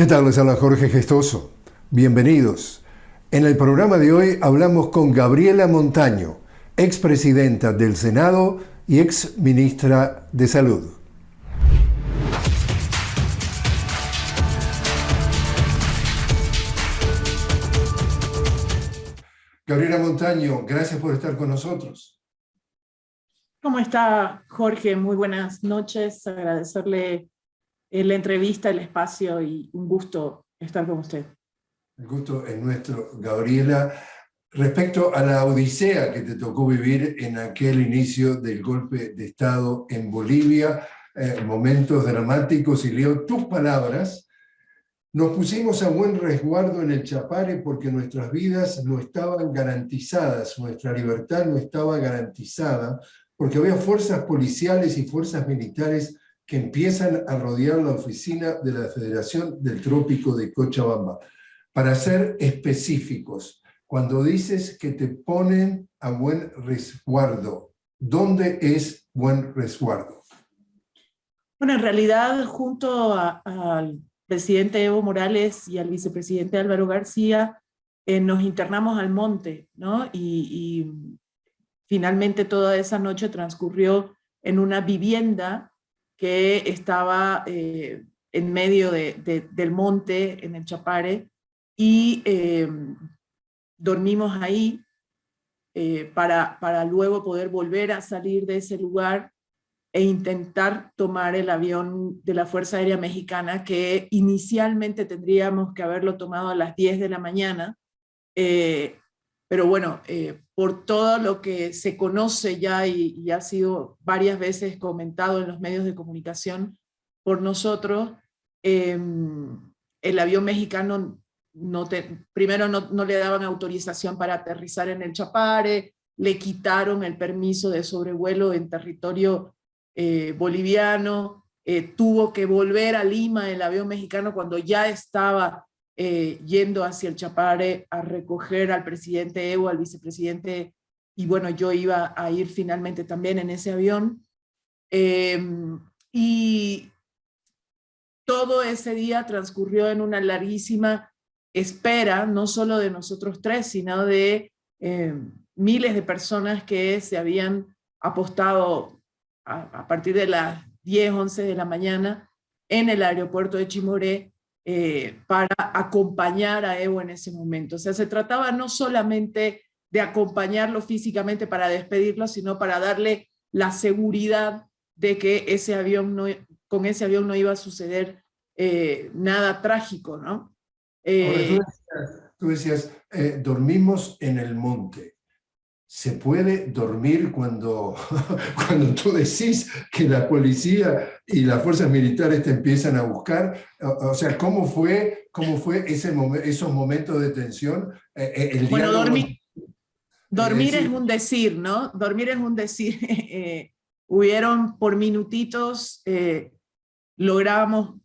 ¿Qué tal? Les habla Jorge Gestoso. Bienvenidos. En el programa de hoy hablamos con Gabriela Montaño, expresidenta del Senado y ex ministra de Salud. Gabriela Montaño, gracias por estar con nosotros. ¿Cómo está Jorge? Muy buenas noches. Agradecerle la entrevista, el espacio y un gusto estar con usted. El gusto es nuestro, Gabriela. Respecto a la odisea que te tocó vivir en aquel inicio del golpe de Estado en Bolivia, eh, momentos dramáticos, y leo tus palabras, nos pusimos a buen resguardo en el Chapare porque nuestras vidas no estaban garantizadas, nuestra libertad no estaba garantizada, porque había fuerzas policiales y fuerzas militares que empiezan a rodear la oficina de la Federación del Trópico de Cochabamba. Para ser específicos, cuando dices que te ponen a buen resguardo, ¿dónde es buen resguardo? Bueno, en realidad, junto al presidente Evo Morales y al vicepresidente Álvaro García, eh, nos internamos al monte, ¿no? Y, y finalmente toda esa noche transcurrió en una vivienda que estaba eh, en medio del monte, en el Chapare, y em, dormimos ahí eh, para, para luego poder volver a salir de ese lugar e intentar tomar el avión de la Fuerza Aérea Mexicana, que inicialmente tendríamos que haberlo tomado a las 10 de la mañana, eh, pero bueno, eh, por todo lo que se conoce ya y, ha sido varias veces comentado en los medios de comunicación por nosotros, em, el avión mexicano no primero no, le daban autorización para aterrizar en el Chapare, le quitaron el permiso de sobrevuelo en territorio eh, boliviano, eh, tuvo que volver a Lima el avión mexicano cuando ya estaba eh, yendo hacia el Chapare a recoger al presidente Evo, al vicepresidente, y bueno, yo iba a ir finalmente también en ese avión. Em, y todo ese día transcurrió en una larguísima espera, no solo de nosotros tres, sino de em, miles de personas que se habían apostado a, partir de las 10, 11 de la mañana en el aeropuerto de Chimoré eh, para acompañar a Evo en ese momento. O sea, se trataba no solamente de acompañarlo físicamente para despedirlo, sino para darle la seguridad de que ese avión no, con ese avión no iba a suceder eh, nada trágico, ¿no? Eh, tú decías, dormimos en el monte se puede dormir cuando, cuando tú decís que la policía y las fuerzas militares te empiezan a buscar? O, sea, ¿cómo fue, cómo fue ese esos momentos de tensión? Eh, eh, el bueno, dormir, dormir es un decir, ¿no? Dormir es un decir. Eh, hubieron por minutitos, logramos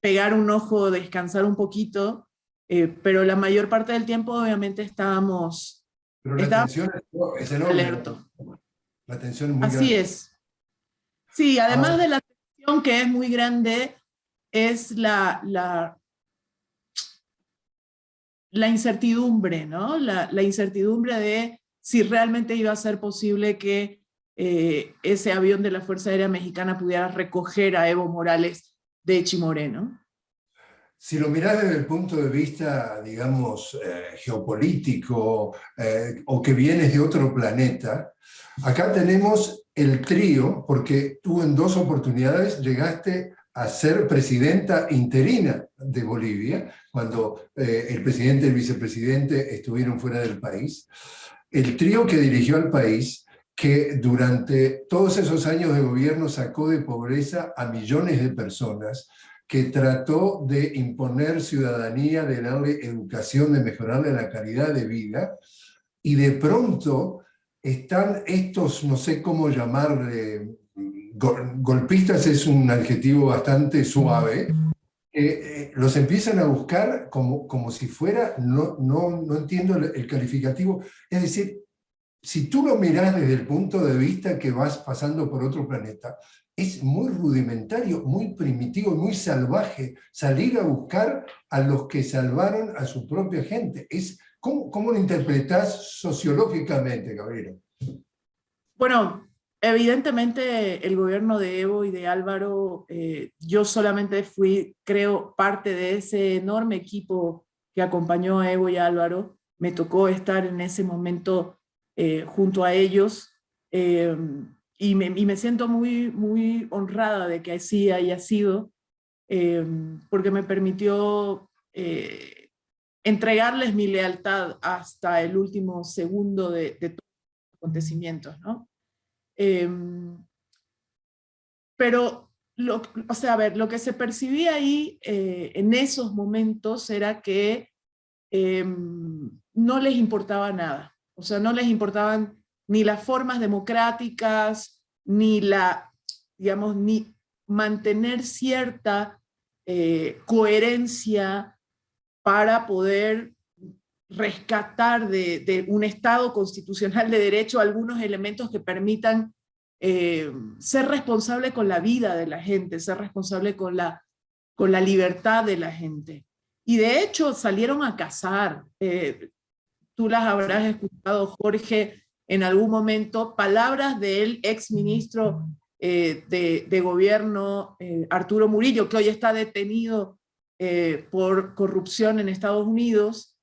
pegar un ojo, descansar un poquito, pero la mayor parte del tiempo obviamente estábamos pero la tensión es, enorme. Alerto. La tensión es muy Así es. Sí, además ah. de la tensión que es muy grande, es la, la, la incertidumbre, ¿no? La, la, incertidumbre de si realmente iba a ser posible que eh, ese avión de la Fuerza Aérea Mexicana pudiera recoger a Evo Morales de Chimoré, ¿no? Si lo mirás desde el punto de vista, digamos, eh, geopolítico eh, o que vienes de otro planeta, acá tenemos el trío, porque tú en dos oportunidades llegaste a ser presidenta interina de Bolivia, cuando eh, el presidente y el vicepresidente estuvieron fuera del país. El trío que dirigió al país, que durante todos esos años de gobierno sacó de pobreza a millones de personas, que trató de imponer ciudadanía, de darle educación, de mejorarle la calidad de vida, y de pronto están estos, no sé cómo llamarle, golpistas es un adjetivo bastante suave, eh, los empiezan a buscar como, como si fuera, no, no, no entiendo el, calificativo, es decir, si tú lo mirás desde el punto de vista que vas pasando por otro planeta, es muy rudimentario, muy primitivo, muy salvaje salir a buscar a los que salvaron a su propia gente. Es, ¿cómo, cómo lo interpretás sociológicamente, Gabriel? Bueno, evidentemente el gobierno de Evo y de Álvaro, eh, yo solamente fui, creo, parte de ese enorme equipo que acompañó a Evo y Álvaro. Me tocó estar en ese momento eh, junto a ellos. Eh, y, me, siento muy, muy honrada de que así haya sido, eh, porque me permitió entregarles mi lealtad hasta el último segundo de, todos los acontecimientos. ¿no? pero, lo, o sea, a ver, lo que se percibía ahí en esos momentos era que no les importaba nada. O sea, no les importaban ni las formas democráticas, ni la, digamos, ni mantener cierta eh, coherencia para poder rescatar de, un Estado constitucional de derecho algunos elementos que permitan eh, ser responsable con la vida de la gente, ser responsable con la, con la libertad de la gente. Y de hecho salieron a cazar. Eh, tú las habrás escuchado, Jorge, en algún momento, palabras del ex ministro eh, de, gobierno, eh, Arturo Murillo, que hoy está detenido eh, por corrupción en Estados Unidos,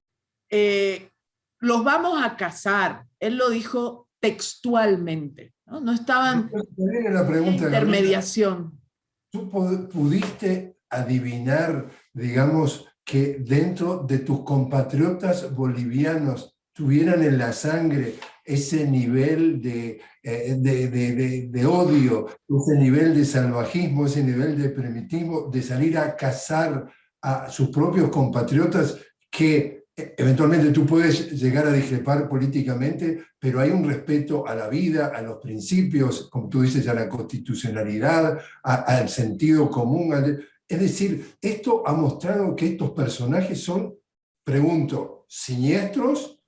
los vamos a casar. Él lo dijo textualmente, no, no estaban en intermediación. ¿Tú pudiste adivinar, digamos, que dentro de tus compatriotas bolivianos tuvieran en la sangre ese nivel de, eh, de, odio, ese nivel de salvajismo, ese nivel de primitivo, de salir a cazar a sus propios compatriotas que eh, eventualmente tú puedes llegar a discrepar políticamente, pero hay un respeto a la vida, a los principios, como tú dices, a la constitucionalidad, al sentido común, es decir, esto ha mostrado que estos personajes son, pregunto, siniestros.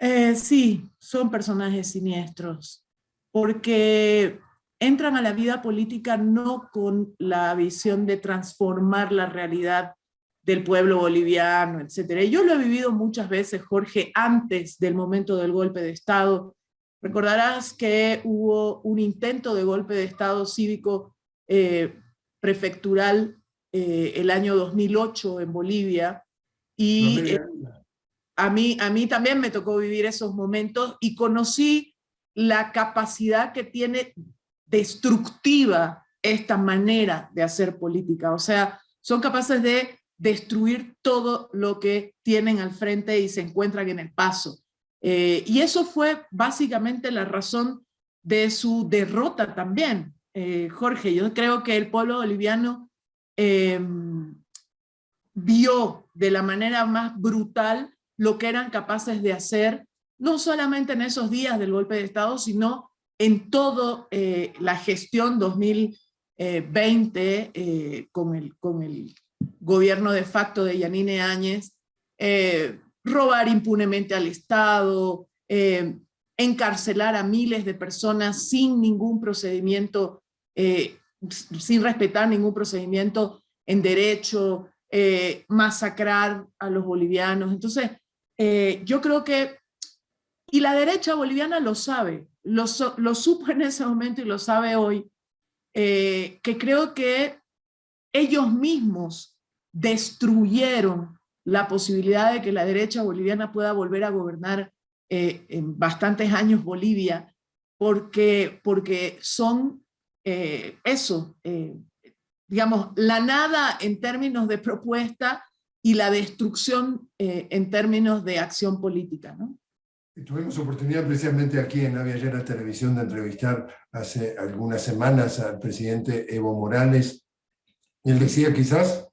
Eh, sí, son personajes siniestros, porque entran a la vida política no con la visión de transformar la realidad del pueblo boliviano, etc. Yo lo he vivido muchas veces, Jorge, antes del momento del golpe de Estado. Recordarás que hubo un intento de golpe de Estado cívico eh, prefectural eh, el año 2008 en Bolivia, y eh, a, mí, a mí también me tocó vivir esos momentos y conocí la capacidad que tiene destructiva esta manera de hacer política, o sea, son capaces de destruir todo lo que tienen al frente y se encuentran en el paso. y eso fue básicamente la razón de su derrota también, eh, Jorge, yo creo que el pueblo boliviano em, vio de la manera más brutal lo que eran capaces de hacer, no solamente en esos días del golpe de Estado, sino en toda eh, la gestión 2020 eh, con, el, con el gobierno de facto de Yanine Áñez, robar impunemente al Estado, encarcelar a miles de personas sin ningún procedimiento eh, sin respetar ningún procedimiento en derecho, eh, masacrar a los bolivianos. Entonces, eh, yo creo que, y la derecha boliviana lo sabe, lo, lo supo en ese momento y lo sabe hoy, que creo que ellos mismos destruyeron la posibilidad de que la derecha boliviana pueda volver a gobernar en bastantes años Bolivia, porque, porque son eh, eso, eh, digamos, la nada en términos de propuesta y la destrucción eh, en términos de acción política. ¿no? Tuvimos oportunidad precisamente aquí en la Llena Televisión de entrevistar hace algunas semanas al presidente Evo Morales. Él decía quizás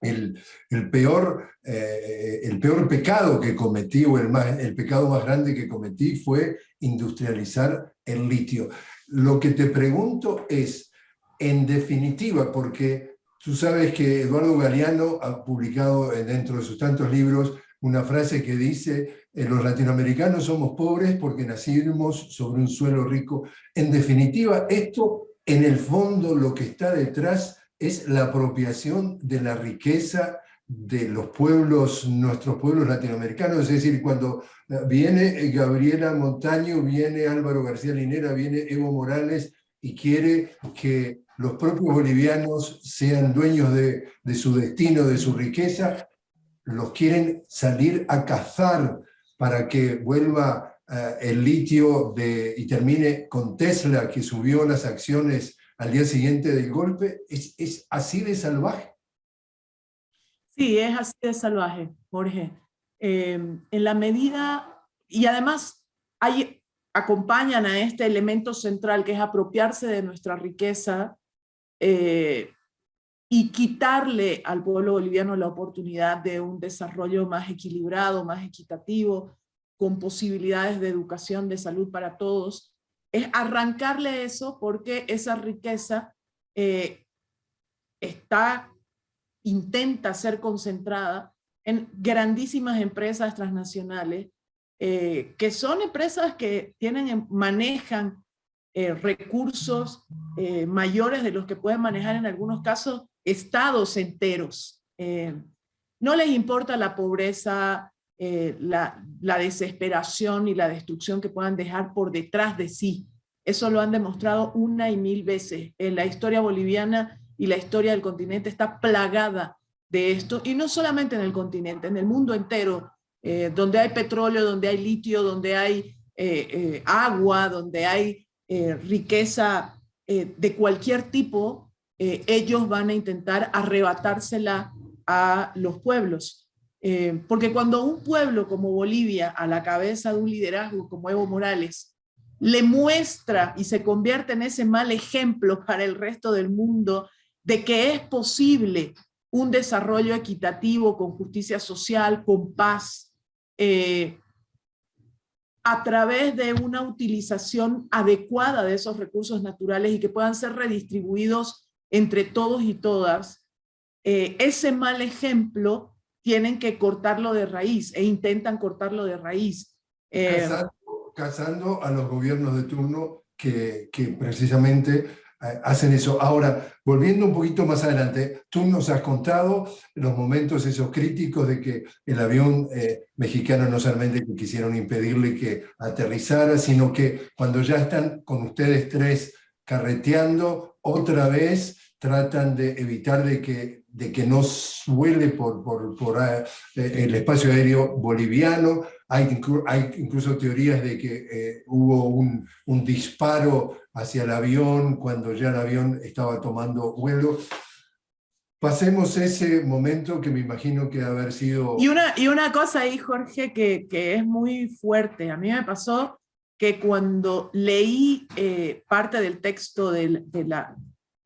el, el peor, el peor pecado que cometí, o el, más, el pecado más grande que cometí fue industrializar el litio. Lo que te pregunto es, en definitiva, porque tú sabes que Eduardo Galeano ha publicado dentro de sus tantos libros una frase que dice, eh, los latinoamericanos somos pobres porque nacimos sobre un suelo rico. En definitiva, esto en el fondo lo que está detrás es la apropiación de la riqueza de los pueblos, nuestros pueblos latinoamericanos, es decir, cuando eh, viene Gabriela Montaño, viene Álvaro García Linera, viene Evo Morales y quiere que los propios bolivianos sean dueños de, su destino, de su riqueza, los quieren salir a cazar para que vuelva eh, el litio de, y termine con Tesla, que subió las acciones al día siguiente del golpe, ¿es, es así de salvaje? Sí, es así de salvaje, Jorge. Em, en la medida, y además hay, acompañan a este elemento central que es apropiarse de nuestra riqueza eh, y quitarle al pueblo boliviano la oportunidad de un desarrollo más equilibrado, más equitativo, con posibilidades de educación, de salud para todos, es arrancarle eso porque esa riqueza eh, está intenta ser concentrada en grandísimas empresas transnacionales, eh, que son empresas que tienen, manejan eh, recursos eh, mayores de los que pueden manejar en algunos casos estados enteros. no les importa la pobreza, la desesperación y la destrucción que puedan dejar por detrás de sí. Eso lo han demostrado una y mil veces. En la historia boliviana y la historia del continente está plagada de esto, y no solamente en el continente, en el mundo entero, eh, donde hay petróleo, donde hay litio, donde hay eh, eh, agua, donde hay riqueza de cualquier tipo, ellos van a intentar arrebatársela a los pueblos. porque cuando un pueblo como Bolivia, a la cabeza de un liderazgo como Evo Morales, le muestra y se convierte en ese mal ejemplo para el resto del mundo de que es posible un desarrollo equitativo con justicia social, con paz, eh, a través de una utilización adecuada de esos recursos naturales y que puedan ser redistribuidos entre todos y todas, eh, ese mal ejemplo tienen que cortarlo de raíz e intentan cortarlo de raíz. Eh, casando, a los gobiernos de turno que, que precisamente hacen eso. Ahora, volviendo un poquito más adelante, tú nos has contado los momentos esos críticos de que el avión eh, mexicano no solamente quisieron impedirle que aterrizara, sino que cuando ya están con ustedes tres carreteando, otra vez tratan de evitar de que, de que no suele por, por, por eh, el espacio aéreo boliviano. Hay, hay incluso teorías de que hubo un, un disparo hacia el avión cuando ya el avión estaba tomando vuelo. Pasemos ese momento que me imagino que haber sido... Y una, y una cosa ahí, Jorge, que, que es muy fuerte. A mí me pasó que cuando leí eh, parte del texto del, de la,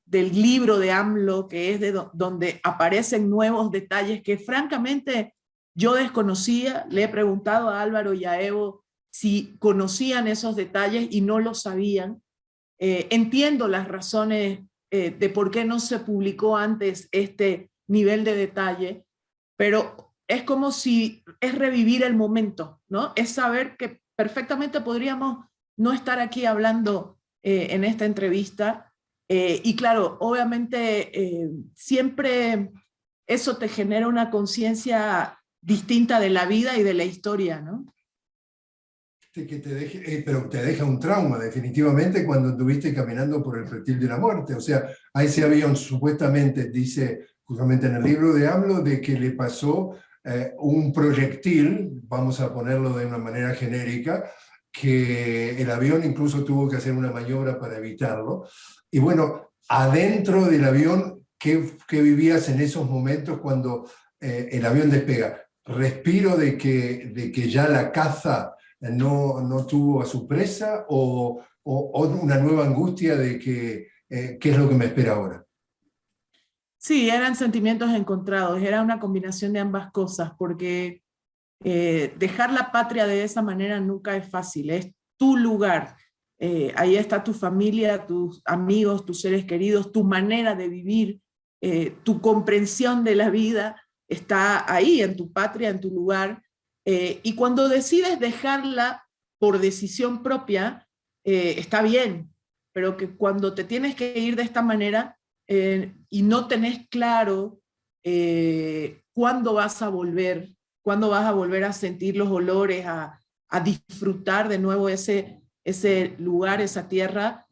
del libro de AMLO, que es de donde aparecen nuevos detalles que francamente yo desconocía, le he preguntado a Álvaro y a Evo si conocían esos detalles y no lo sabían, eh, entiendo las razones eh, de por qué no se publicó antes este nivel de detalle, pero es como si es revivir el momento, ¿no? Es saber que perfectamente podríamos no estar aquí hablando eh, en esta entrevista, y claro, obviamente siempre eso te genera una conciencia distinta de la vida y de la historia, ¿no? te eh, pero te deja un trauma definitivamente cuando estuviste caminando por el pretil de la muerte. O sea, a ese avión supuestamente dice, justamente en el libro de AMLO, de que le pasó eh, un proyectil, vamos a ponerlo de una manera genérica, que el avión incluso tuvo que hacer una maniobra para evitarlo. Y bueno, adentro del avión, ¿qué, qué vivías en esos momentos cuando eh, el avión despega? Respiro de que, de que ya la caza no, no tuvo a su presa o, o, una nueva angustia de que eh, qué es lo que me espera ahora? Sí, eran sentimientos encontrados, era una combinación de ambas cosas, porque eh, dejar la patria de esa manera nunca es fácil, es tu lugar, eh, ahí está tu familia, tus amigos, tus seres queridos, tu manera de vivir, tu comprensión de la vida, está ahí, en tu patria, en tu lugar, eh, y cuando decides dejarla por decisión propia, eh, está bien, pero que cuando te tienes que ir de esta manera eh, y no tenés claro cuándo vas a volver, cuándo vas a volver a sentir los olores, a, disfrutar de nuevo ese, ese lugar, esa tierra,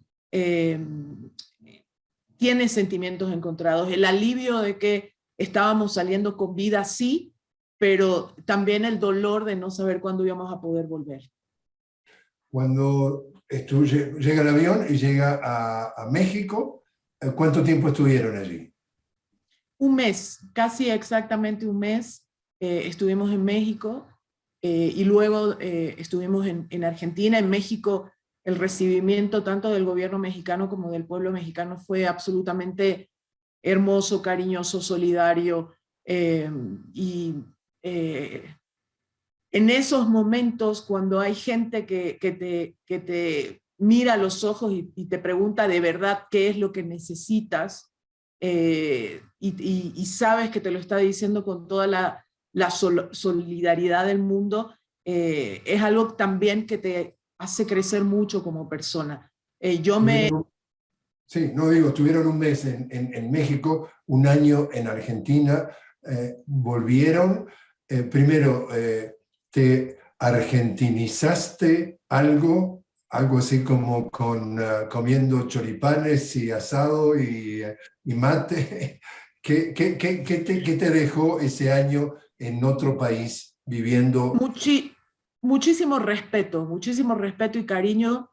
tienes sentimientos encontrados. El alivio de que estábamos saliendo con vida, sí, pero también el dolor de no saber cuándo íbamos a poder volver. Cuando llega el avión y llega a, México, eh, ¿cuánto tiempo estuvieron allí? Un mes, casi exactamente un mes eh, estuvimos en México eh, y luego estuvimos en, en, Argentina. En México el recibimiento tanto del gobierno mexicano como del pueblo mexicano fue absolutamente hermoso, cariñoso, solidario y eh, en esos momentos cuando hay gente que, te, que te mira a los ojos y, te pregunta de verdad qué es lo que necesitas eh, y, sabes que te lo está diciendo con toda la, solidaridad del mundo, eh, es algo también que te hace crecer mucho como persona. yo me... Sí, no digo, estuvieron un mes en, en, México, un año en Argentina, volvieron, eh, primero, eh, ¿te argentinizaste algo? Algo así como con, comiendo choripanes y asado y, mate. ¿Qué, qué, qué, qué, te, dejó ese año en otro país viviendo? muchísimo respeto, muchísimo respeto y cariño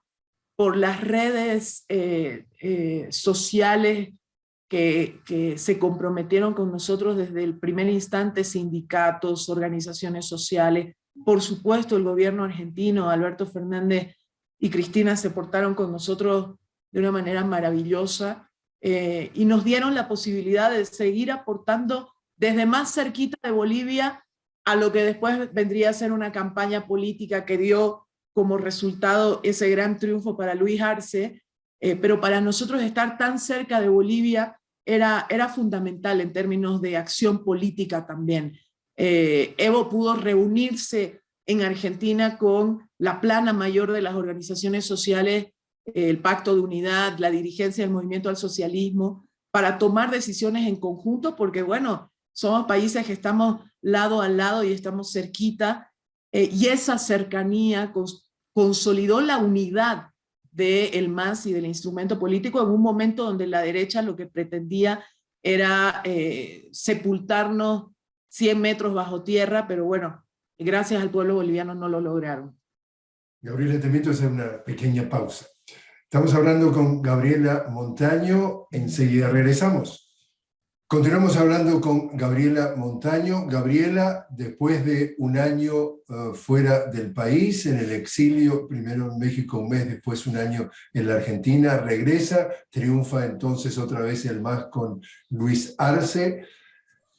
por las redes eh, sociales que, se comprometieron con nosotros desde el primer instante, sindicatos, organizaciones sociales, por supuesto el gobierno argentino, Alberto Fernández y Cristina se portaron con nosotros de una manera maravillosa eh, y nos dieron la posibilidad de seguir aportando desde más cerquita de Bolivia a lo que después vendría a ser una campaña política que dio como resultado ese gran triunfo para Luis Arce, eh, pero para nosotros estar tan cerca de Bolivia era, era fundamental en términos de acción política también. Eh, Evo pudo reunirse en Argentina con la plana mayor de las organizaciones sociales, el Pacto de Unidad, la dirigencia del Movimiento al Socialismo, para tomar decisiones en conjunto, porque bueno, somos países que estamos lado a lado y estamos cerquita, eh, y esa cercanía consolidó la unidad del MAS y del instrumento político en un momento donde la derecha lo que pretendía era eh, sepultarnos 100 metros bajo tierra, pero bueno, gracias al pueblo boliviano no lo lograron. Gabriela, te invito a hacer una pequeña pausa. Estamos hablando con Gabriela Montaño, enseguida regresamos. Continuamos hablando con Gabriela Montaño. Gabriela, después de un año eh, fuera del país, en el exilio, primero en México un mes, después un año en la Argentina, regresa, triunfa entonces otra vez el MAS con Luis Arce.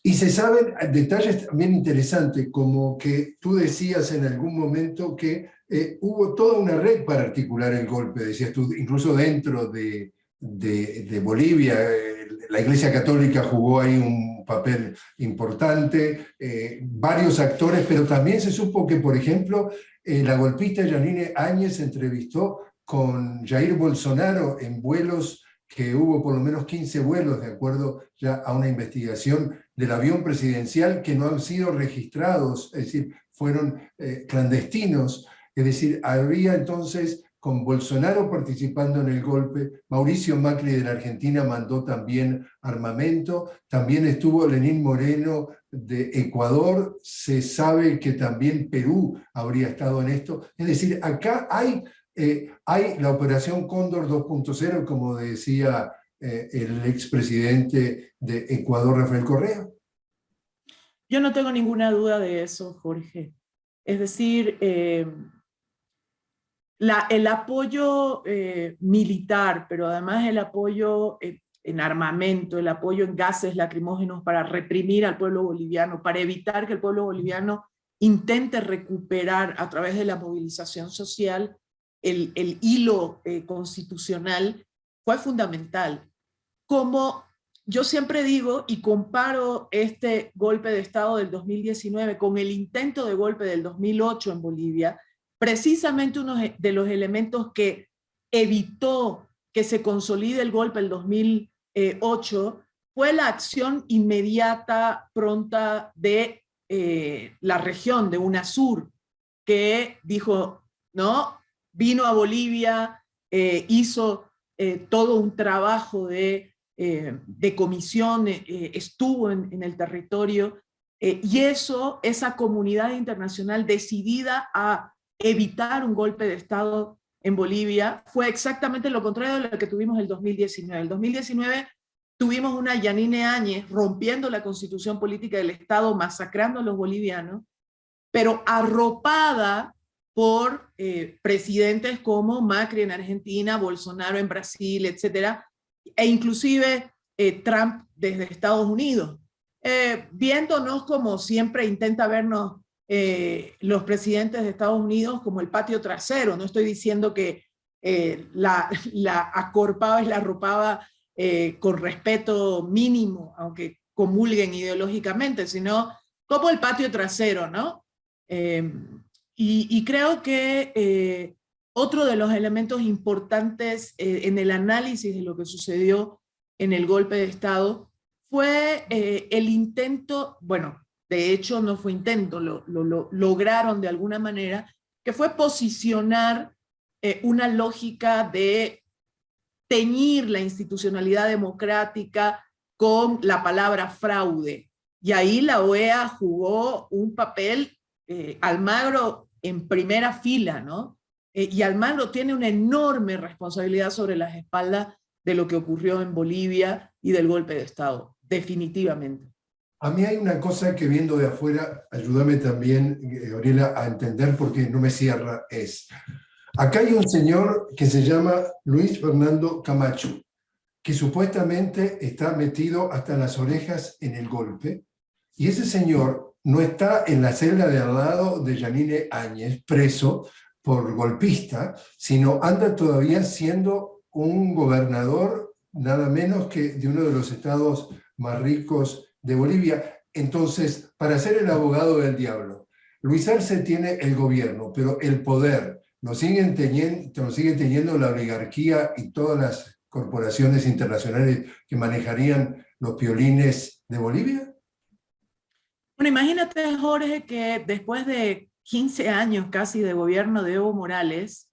Y se saben detalles también interesantes, como que tú decías en algún momento que eh, hubo toda una red para articular el golpe, decías tú, incluso dentro de, de, Bolivia, eh, la Iglesia Católica jugó ahí un papel importante, eh, varios actores, pero también se supo que, por ejemplo, eh, la golpista Janine Áñez entrevistó con Jair Bolsonaro en vuelos que hubo por lo menos 15 vuelos, de acuerdo ya a una investigación del avión presidencial, que no han sido registrados, es decir, fueron clandestinos. Es decir, había entonces con Bolsonaro participando en el golpe, Mauricio Macri de la Argentina mandó también armamento, también estuvo Lenín Moreno de Ecuador, se sabe que también Perú habría estado en esto, es decir, acá hay, eh, la operación Cóndor 2.0, como decía eh, el expresidente de Ecuador, Rafael Correa. Yo no tengo ninguna duda de eso, Jorge. Es decir, eh, el apoyo eh, militar, pero además el apoyo eh, en armamento, el apoyo en gases lacrimógenos para reprimir al pueblo boliviano, para evitar que el pueblo boliviano intente recuperar a través de la movilización social el, hilo eh, constitucional, fue fundamental. Como yo siempre digo y comparo este golpe de Estado del 2019 con el intento de golpe del 2008 en Bolivia, precisamente uno de los elementos que evitó que se consolide el golpe del 2008 fue la acción inmediata, pronta de eh, la región de UNASUR, que dijo, ¿no? Vino a Bolivia, eh, hizo eh, todo un trabajo de comisión, estuvo en, el territorio, y eso, esa comunidad internacional decidida a evitar un golpe de Estado en Bolivia, fue exactamente lo contrario de lo que tuvimos el 2019. El 2019 tuvimos una Yanine Áñez rompiendo la constitución política del Estado, masacrando a los bolivianos, pero arropada por presidentes como Macri en Argentina, Bolsonaro en Brasil, etcétera, e inclusive eh, Trump desde Estados Unidos, eh, viéndonos como siempre intenta vernos eh, los presidentes de Estados Unidos como el patio trasero. No estoy diciendo que la, la, acorpaba y la arropaba con respeto mínimo, aunque comulguen ideológicamente, sino como el patio trasero, ¿no? Y, y, creo que otro de los elementos importantes eh, en el análisis de lo que sucedió en el golpe de Estado fue eh, el intento, bueno, de hecho no fue intento, lo, lograron de alguna manera, que fue posicionar eh, una lógica de teñir la institucionalidad democrática con la palabra fraude. Y ahí la OEA jugó un papel, Almagro en primera fila, ¿no? Eh, y Almagro tiene una enorme responsabilidad sobre las espaldas de lo que ocurrió en Bolivia y del golpe de Estado, definitivamente. A mí hay una cosa que viendo de afuera, ayúdame también, eh, Gabriela, a entender porque no me cierra, es, acá hay un señor que se llama Luis Fernando Camacho, que supuestamente está metido hasta las orejas en el golpe, y ese señor no está en la celda de al lado de Janine Áñez, preso, por golpista, sino anda todavía siendo un gobernador nada menos que de uno de los estados más ricos de Bolivia. Entonces, para ser el abogado del diablo, Luis Arce tiene el gobierno, pero el poder lo siguen teniendo la oligarquía y todas las corporaciones internacionales que manejarían los piolines de Bolivia? Bueno, imagínate, Jorge, que después de 15 años casi de gobierno de Evo Morales,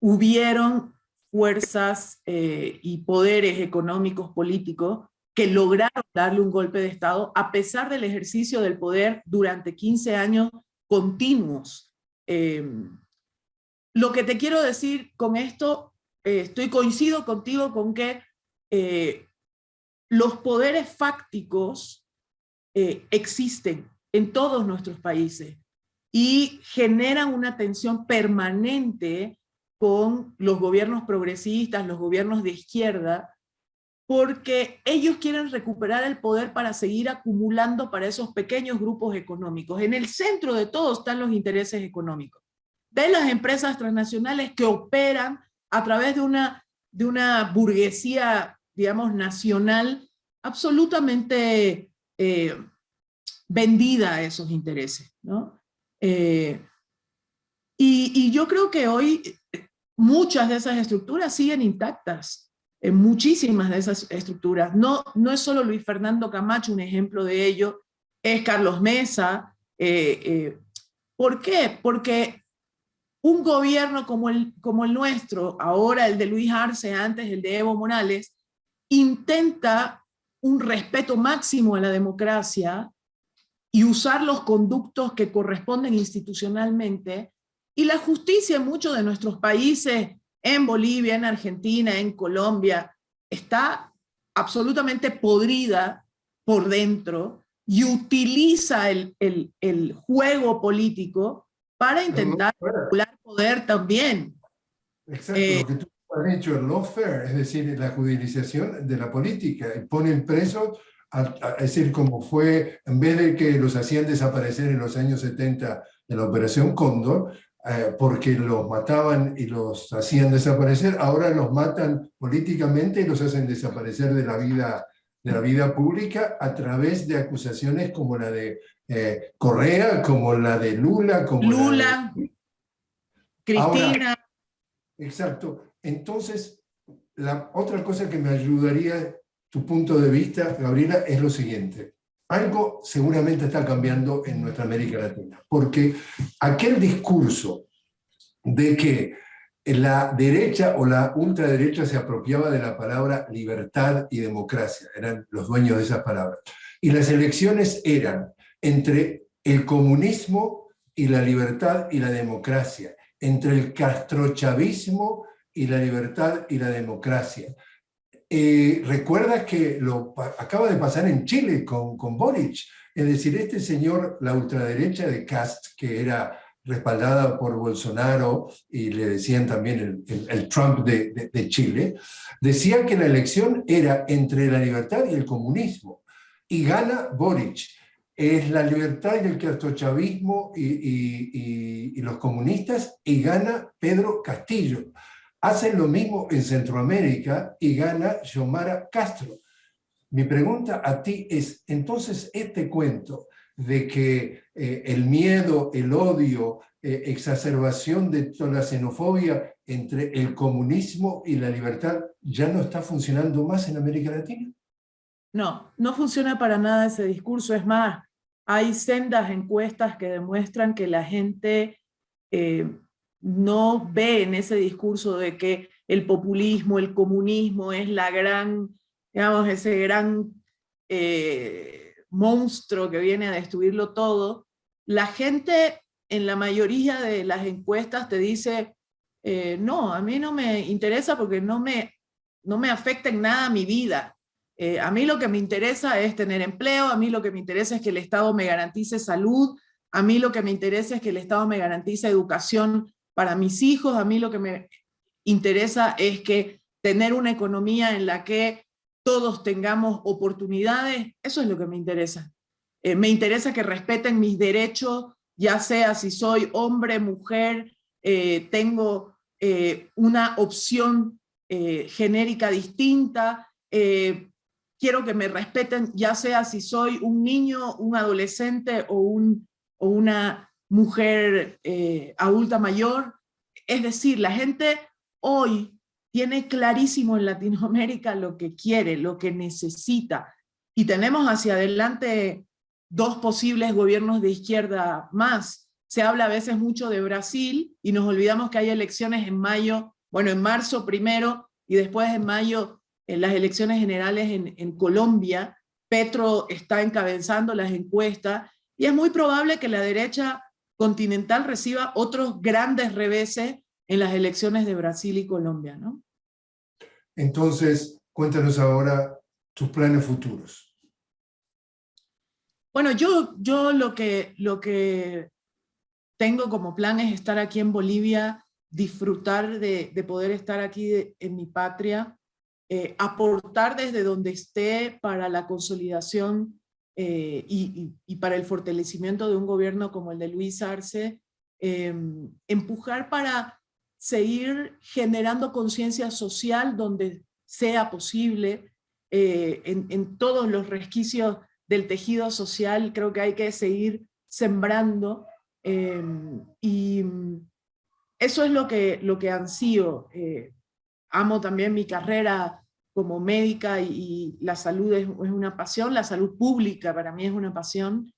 hubieron fuerzas eh, y poderes económicos políticos que lograron darle un golpe de Estado a pesar del ejercicio del poder durante 15 años continuos. Em, lo que te quiero decir con esto, eh, estoy coincido contigo con que eh, los poderes fácticos existen en todos nuestros países y generan una tensión permanente con los gobiernos progresistas, los gobiernos de izquierda, porque ellos quieren recuperar el poder para seguir acumulando para esos pequeños grupos económicos. En el centro de todo están los intereses económicos, de las empresas transnacionales que operan a través de una, de una burguesía, digamos, nacional absolutamente eh, vendida a esos intereses. ¿no? Eh, y, yo creo que hoy muchas de esas estructuras siguen intactas, muchísimas de esas estructuras. No, no es solo Luis Fernando Camacho un ejemplo de ello, es Carlos Mesa. Eh, eh, ¿Por qué? Porque un gobierno como el, como el nuestro, ahora el de Luis Arce, antes el de Evo Morales, intenta un respeto máximo a la democracia, y usar los conductos que corresponden institucionalmente, y la justicia en muchos de nuestros países, en Bolivia, en Argentina, en Colombia, está absolutamente podrida por dentro y utiliza el, el, juego político para intentar regular poder también. Exacto, eh, lo que tú has dicho, el lawfare, es decir, la judicialización de la política, y ponen presos es decir, como fue, en vez de que los hacían desaparecer en los años 70 de la Operación Cóndor, eh, porque los mataban y los hacían desaparecer, ahora los matan políticamente y los hacen desaparecer de la vida de la vida pública a través de acusaciones como la de eh, Correa, como la de Lula, como Lula, Cristina. exacto. Entonces, la otra cosa que me ayudaría tu punto de vista, Gabriela, es lo siguiente. Algo seguramente está cambiando en nuestra América Latina, porque aquel discurso de que la derecha o la ultraderecha se apropiaba de la palabra libertad y democracia, eran los dueños de esas palabras. Y las elecciones eran entre el comunismo y la libertad y la democracia, entre el castrochavismo y la libertad y la democracia. Eh, Recuerda que lo acaba de pasar en Chile con, con Boric, es decir, este señor, la ultraderecha de Cast, que era respaldada por Bolsonaro y le decían también el, Trump de, Chile, decía que la elección era entre la libertad y el comunismo. Y gana Boric. Es la libertad y el castrochavismo y, y, los comunistas y gana Pedro Castillo. Hacen lo mismo en Centroamérica y gana Xiomara Castro. Mi pregunta a ti es, entonces, este cuento de que eh, el miedo, el odio, eh, exacerbación de toda la xenofobia entre el comunismo y la libertad ya no está funcionando más en América Latina? No, no funciona para nada ese discurso. Es más, hay sendas encuestas que demuestran que la gente eh, no ve en ese discurso de que el populismo, el comunismo es la gran, digamos, ese gran monstruo que viene a destruirlo todo, la gente en la mayoría de las encuestas te dice, eh, no, a mí no me interesa porque no me, no me afecta en nada mi vida. Eh, a mí lo que me interesa es tener empleo, a mí lo que me interesa es que el Estado me garantice salud, a mí lo que me interesa es que el Estado me garantice educación para mis hijos, a mí lo que me interesa es que tener una economía en la que todos tengamos oportunidades, eso es lo que me interesa. Eh, me interesa que respeten mis derechos, ya sea si soy hombre, mujer, eh, tengo eh, una opción genérica distinta, quiero que me respeten, ya sea si soy un niño, un adolescente o, un, o una mujer adulta mayor. Es decir, la gente hoy tiene clarísimo en Latinoamérica lo que quiere, lo que necesita. Y tenemos hacia adelante dos posibles gobiernos de izquierda más. Se habla a veces mucho de Brasil y nos olvidamos que hay elecciones en mayo, bueno, en marzo primero y después en mayo en las elecciones generales en, en Colombia. Petro está encabezando las encuestas y es muy probable que la derecha continental reciba otros grandes reveses en las elecciones de Brasil y Colombia, ¿no? Entonces, cuéntanos ahora tus planes futuros. Bueno, yo, yo lo, que, lo que tengo como plan es estar aquí en Bolivia, disfrutar de, poder estar aquí en mi patria, eh, aportar desde donde esté para la consolidación eh, y, para el fortalecimiento de un gobierno como el de Luis Arce, em, empujar para seguir generando conciencia social donde sea posible, eh, en, todos los resquicios del tejido social, creo que hay que seguir sembrando, eh, y eso es lo que, lo que ansío. Eh, amo también mi carrera como médica y, la salud es, una pasión, la salud pública para mí es una pasión,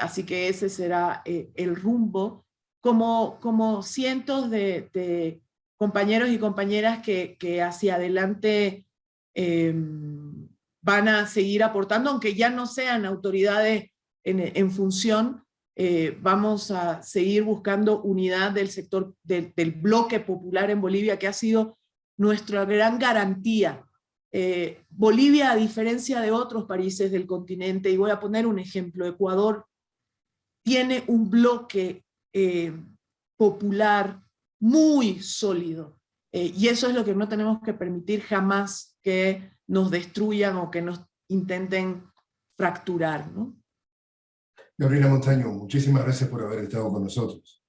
así que ese será el rumbo. Como, como cientos de, compañeros y compañeras que, que hacia adelante em, van a seguir aportando, aunque ya no sean autoridades en, función, eh, vamos a seguir buscando unidad del sector del bloque popular en Bolivia, que ha sido nuestra gran garantía. Eh, Bolivia, a diferencia de otros países del continente, y voy a poner un ejemplo, Ecuador tiene un bloque eh, popular muy sólido. Eh, y eso es lo que no tenemos que permitir jamás que nos destruyan o que nos intenten fracturar. ¿no? Gabriela Montaño, muchísimas gracias por haber estado con nosotros.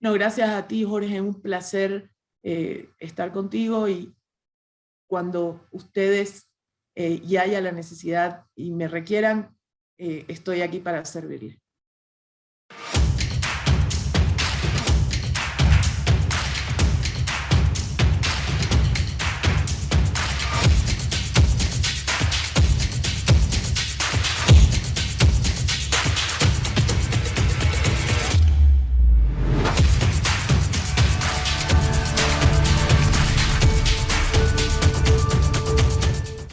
No, gracias a ti, Jorge, es un placer eh, estar contigo y cuando ustedes y haya la necesidad y me requieran, estoy aquí para servirle.